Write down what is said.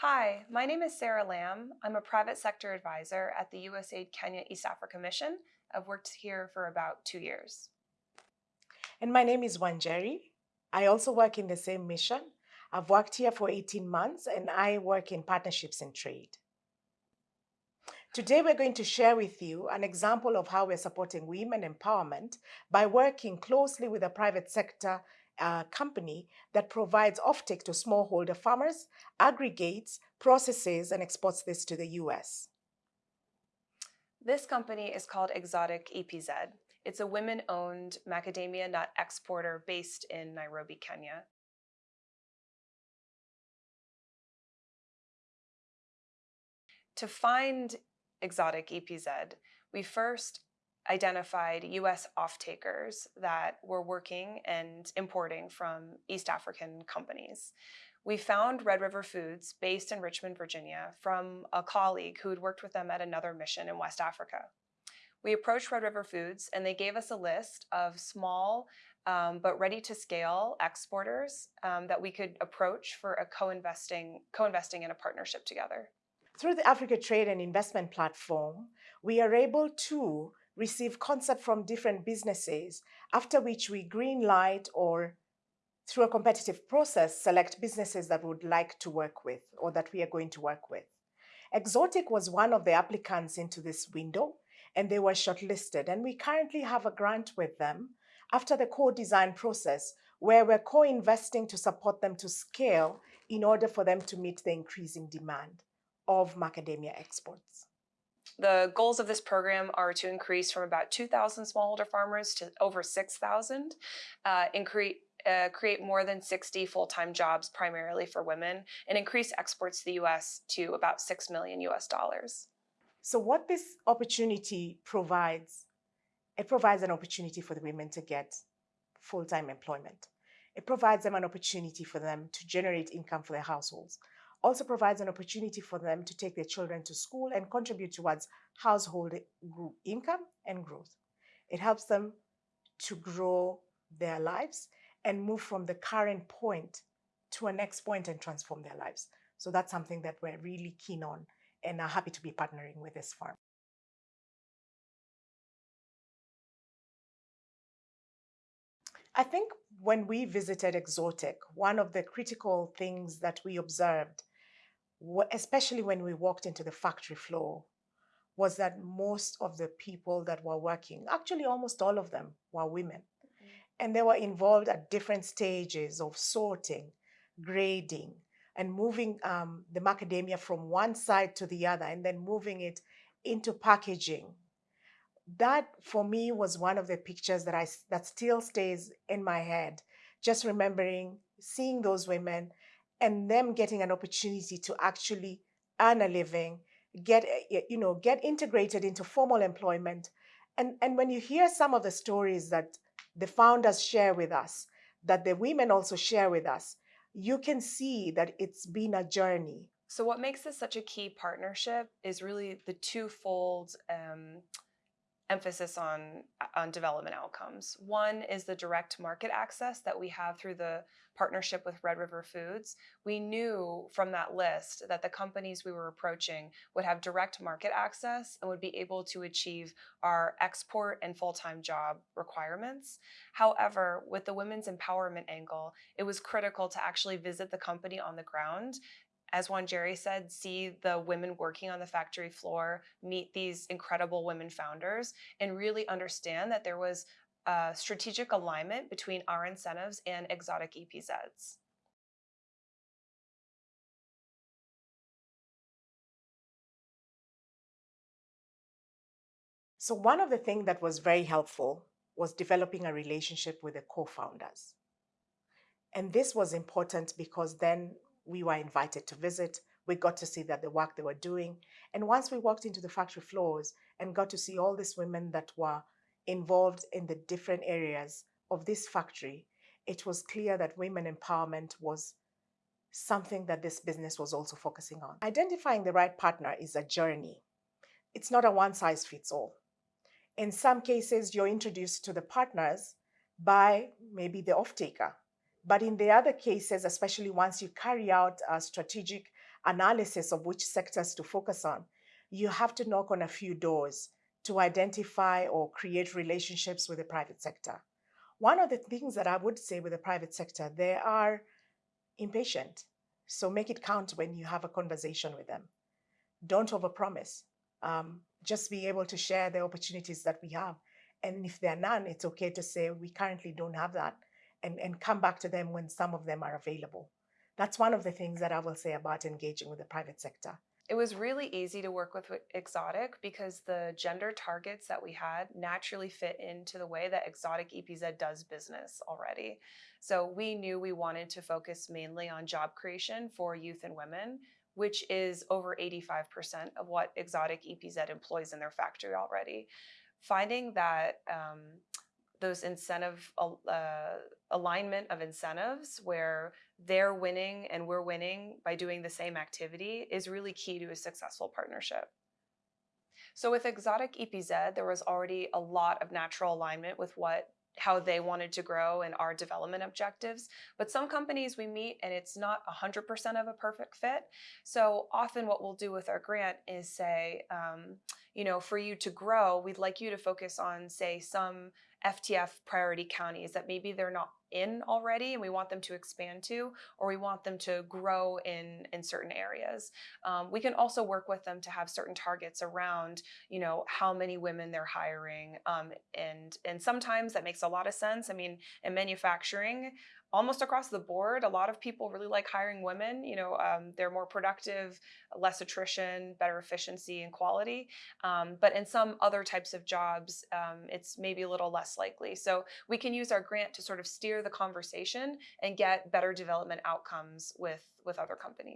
Hi, my name is Sarah Lamb. I'm a private sector advisor at the USAID Kenya East Africa Mission. I've worked here for about two years. And my name is Wanjeri. I also work in the same mission. I've worked here for 18 months and I work in partnerships and trade. Today, we're going to share with you an example of how we're supporting women empowerment by working closely with the private sector uh, company that provides offtake to smallholder farmers, aggregates, processes, and exports this to the US. This company is called Exotic EPZ. It's a women-owned macadamia nut exporter based in Nairobi, Kenya. To find exotic EPZ, we first identified US off-takers that were working and importing from East African companies. We found Red River Foods based in Richmond, Virginia from a colleague who had worked with them at another mission in West Africa. We approached Red River Foods and they gave us a list of small um, but ready to scale exporters um, that we could approach for a co-investing co-investing in a partnership together. Through the Africa Trade and Investment Platform, we are able to receive concept from different businesses, after which we green light or through a competitive process, select businesses that would like to work with or that we are going to work with. Exotic was one of the applicants into this window and they were shortlisted. And we currently have a grant with them after the co-design process where we're co-investing to support them to scale in order for them to meet the increasing demand of macadamia exports. The goals of this program are to increase from about 2,000 smallholder farmers to over 6,000, uh, uh, create more than 60 full-time jobs primarily for women and increase exports to the US to about 6 million US dollars. So what this opportunity provides, it provides an opportunity for the women to get full-time employment. It provides them an opportunity for them to generate income for their households also provides an opportunity for them to take their children to school and contribute towards household income and growth. It helps them to grow their lives and move from the current point to a next point and transform their lives. So that's something that we're really keen on and are happy to be partnering with this farm. I think when we visited Exotic, one of the critical things that we observed, especially when we walked into the factory floor, was that most of the people that were working, actually almost all of them, were women. Mm -hmm. And they were involved at different stages of sorting, grading, and moving um, the macadamia from one side to the other, and then moving it into packaging that for me was one of the pictures that I that still stays in my head. Just remembering seeing those women and them getting an opportunity to actually earn a living, get eh, you know get integrated into formal employment, and and when you hear some of the stories that the founders share with us, that the women also share with us, you can see that it's been a journey. So what makes this such a key partnership is really the twofold. Um, emphasis on, on development outcomes. One is the direct market access that we have through the partnership with Red River Foods. We knew from that list that the companies we were approaching would have direct market access and would be able to achieve our export and full-time job requirements. However, with the women's empowerment angle, it was critical to actually visit the company on the ground as Wanjeri said, see the women working on the factory floor, meet these incredible women founders, and really understand that there was a strategic alignment between our incentives and exotic EPZs. So one of the things that was very helpful was developing a relationship with the co-founders. And this was important because then we were invited to visit. We got to see that the work they were doing. And once we walked into the factory floors and got to see all these women that were involved in the different areas of this factory, it was clear that women empowerment was something that this business was also focusing on. Identifying the right partner is a journey. It's not a one size fits all. In some cases, you're introduced to the partners by maybe the off-taker but in the other cases, especially once you carry out a strategic analysis of which sectors to focus on, you have to knock on a few doors to identify or create relationships with the private sector. One of the things that I would say with the private sector, they are impatient. So make it count when you have a conversation with them. Don't overpromise. Um, just be able to share the opportunities that we have. And if there are none, it's okay to say we currently don't have that and, and come back to them when some of them are available. That's one of the things that I will say about engaging with the private sector. It was really easy to work with Exotic because the gender targets that we had naturally fit into the way that Exotic EPZ does business already. So we knew we wanted to focus mainly on job creation for youth and women, which is over 85% of what Exotic EPZ employs in their factory already. Finding that um, those incentive uh, alignment of incentives where they're winning and we're winning by doing the same activity is really key to a successful partnership. So with Exotic EPZ, there was already a lot of natural alignment with what how they wanted to grow and our development objectives. But some companies we meet and it's not 100% of a perfect fit. So often what we'll do with our grant is say, um, you know, for you to grow, we'd like you to focus on, say, some FTF priority counties that maybe they're not in already and we want them to expand to, or we want them to grow in, in certain areas. Um, we can also work with them to have certain targets around, you know, how many women they're hiring. Um, and, and sometimes that makes a lot of sense. I mean, in manufacturing, almost across the board, a lot of people really like hiring women. You know, um, they're more productive, less attrition, better efficiency and quality. Um, but in some other types of jobs, um, it's maybe a little less likely. So we can use our grant to sort of steer the conversation and get better development outcomes with, with other companies.